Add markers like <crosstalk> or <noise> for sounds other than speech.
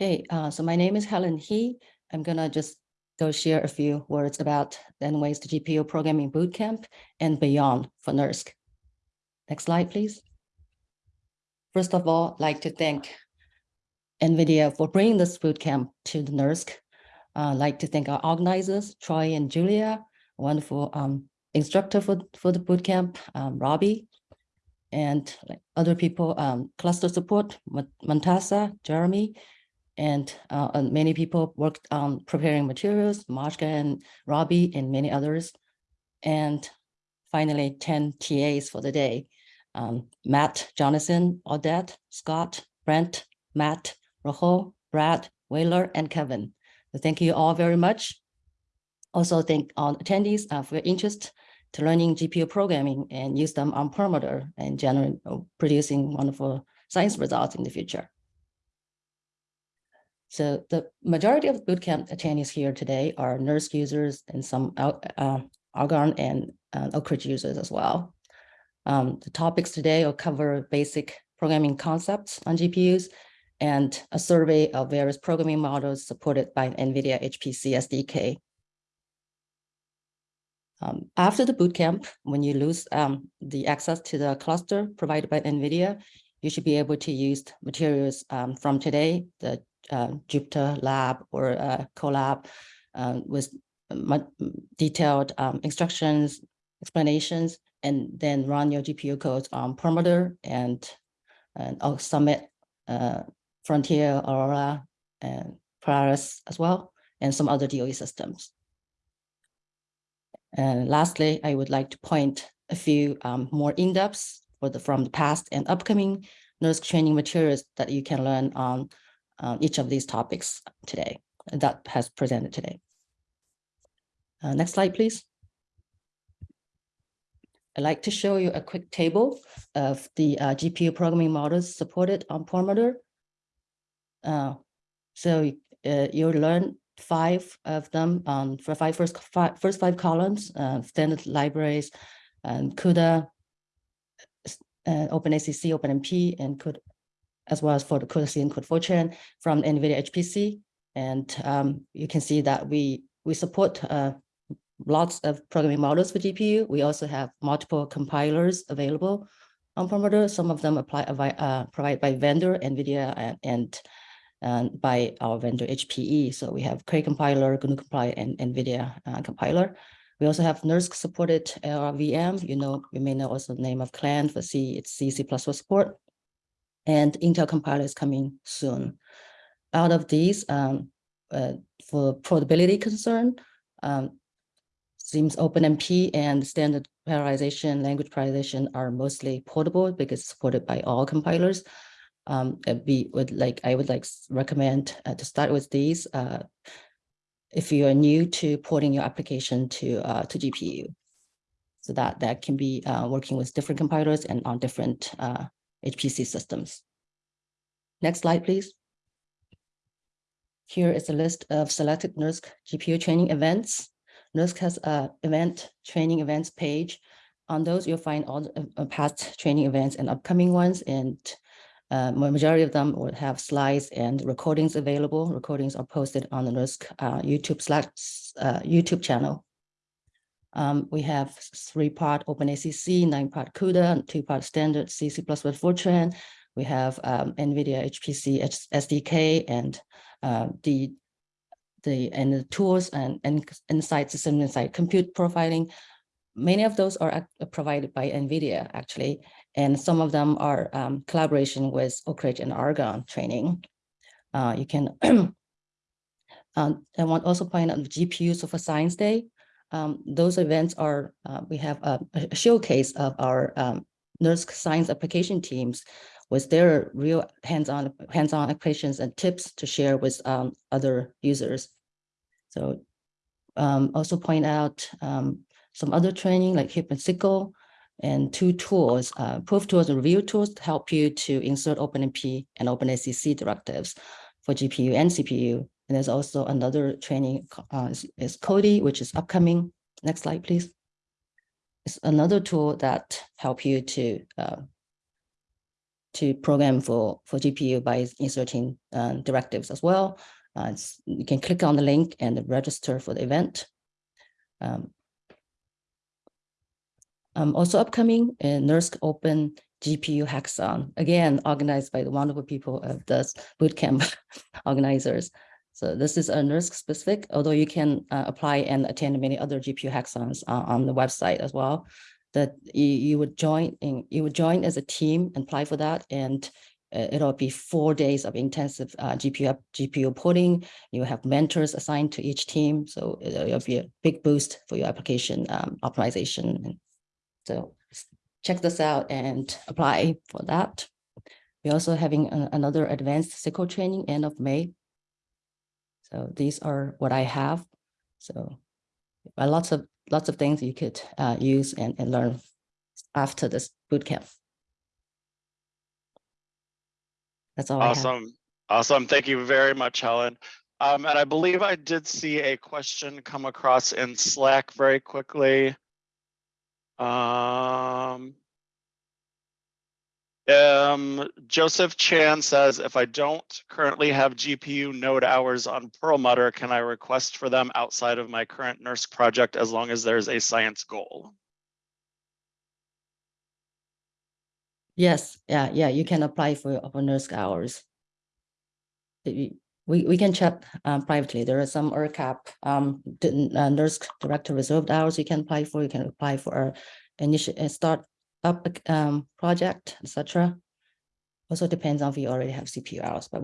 Hey, uh, so my name is Helen He. I'm gonna just go share a few words about to GPU Programming Bootcamp and beyond for NERSC. Next slide, please. First of all, I'd like to thank NVIDIA for bringing this bootcamp to the NERSC. Uh, I'd like to thank our organizers, Troy and Julia, wonderful um, instructor for, for the bootcamp, um, Robbie, and other people, um, cluster support, Montasa, Jeremy, and, uh, and many people worked on preparing materials, Marshka and Robbie and many others. And finally, 10 TAs for the day. Um, Matt, Jonathan, Odette, Scott, Brent, Matt, Rojo, Brad, Whaler, and Kevin. So thank you all very much. Also thank all attendees uh, for your interest to learning GPU programming and use them on Perlmutter and generate producing wonderful science results in the future. So the majority of bootcamp attendees here today are NERSC users and some uh, Argonne and uh, Oak Ridge users as well. Um, the topics today will cover basic programming concepts on GPUs and a survey of various programming models supported by NVIDIA HPC SDK. Um, after the bootcamp, when you lose um, the access to the cluster provided by NVIDIA, you should be able to use materials um, from today, the uh, Jupyter Lab or uh, Colab uh, with detailed um, instructions, explanations, and then run your GPU codes on Perlmutter and, and Summit, uh, Frontier, Aurora, and Polaris as well, and some other DOE systems. And lastly, I would like to point a few um, more in-depths for the from the past and upcoming NERSC training materials that you can learn on uh, each of these topics today that has presented today. Uh, next slide, please. I'd like to show you a quick table of the uh, GPU programming models supported on Perlmutter. Uh, so you'll learn five of them um, for five first five, first five columns, standard libraries, and CUDA, uh, OpenACC, OpenMP, and CUDA, as well as for the CUDA-C and CUDA-Fortran from NVIDIA HPC. And um, you can see that we, we support uh, lots of programming models for GPU. We also have multiple compilers available on Perlmutter. Some of them apply, uh, provided by vendor, NVIDIA, and, and, and, by our vendor HPE. So we have Cray compiler, GNU compiler, and NVIDIA uh, compiler. We also have NERSC supported LLVM. You know, you may know also the name of Clang for C, it's C, C++ support and Intel compiler is coming soon. Out of these, um, uh, for portability concern, um, seems OpenMP and standard parallelization, language parallelization are mostly portable because supported by all compilers. Um, we would like, I would like recommend uh, to start with these uh, if you are new to porting your application to uh, to GPU. So that that can be uh, working with different compilers and on different uh, HPC systems. Next slide, please. Here is a list of selected NERSC GPU training events. NERSC has a event training events page. On those, you'll find all the uh, past training events and upcoming ones, and uh, majority of them will have slides and recordings available. Recordings are posted on the NERSC uh, YouTube slash uh, YouTube channel. Um, we have three-part OpenACC, nine-part CUDA, two-part standard C, C++ Fortran. We have um, NVIDIA HPC SDK and uh, the the and the tools and, and Nsight system Nsight compute profiling. Many of those are provided by NVIDIA actually, and some of them are um, collaboration with Oak Ridge and Argonne training. Uh, you can, <clears throat> um, I want also point out the GPUs for Science Day. Um, those events are, uh, we have a, a, showcase of our um, NERSC science application teams with their real hands-on hands-on applications and tips to share with um, other users. So um, also point out um, some other training like HIP and SYCL and two tools, uh, proof tools and review tools to help you to insert OpenMP and OpenACC directives for GPU and CPU. And there's also another training uh, is, is Codee, which is upcoming. Next slide, please. It's another tool that help you to uh, to program for, for GPU by inserting uh, directives as well. Uh, you can click on the link and register for the event. Um, um, also upcoming, uh, NERSC Open GPU Hackathon, again, organized by the wonderful people of the bootcamp <laughs> organizers. So this is a NERSC specific, although you can uh, apply and attend many other GPU hackathons uh, on the website as well. That you, you would join in, you would join as a team and apply for that. And uh, it'll be four days of intensive uh, GPU, GPU porting. You have mentors assigned to each team. So it'll be a big boost for your application um, optimization. So check this out and apply for that. We're also having a- another advanced SYCL training end of May. So these are what I have. So uh, lots of, lots of things you could uh, use and, and learn after this bootcamp. That's all. Awesome, awesome. Thank you very much, Helen. Um, and I believe I did see a question come across in Slack very quickly. Um. Um, Joseph Chan says, if I don't currently have GPU node hours on Perlmutter, can I request for them outside of my current NERSC project as long as there's a science goal? Yes, yeah, yeah, you can apply for open NERSC hours. We, we, can check um, privately. There are some ERCAP um, uh, NERSC director reserved hours you can apply for. You can apply for a initial, uh, start up um, project, etc. Also depends on if you already have CPU hours, but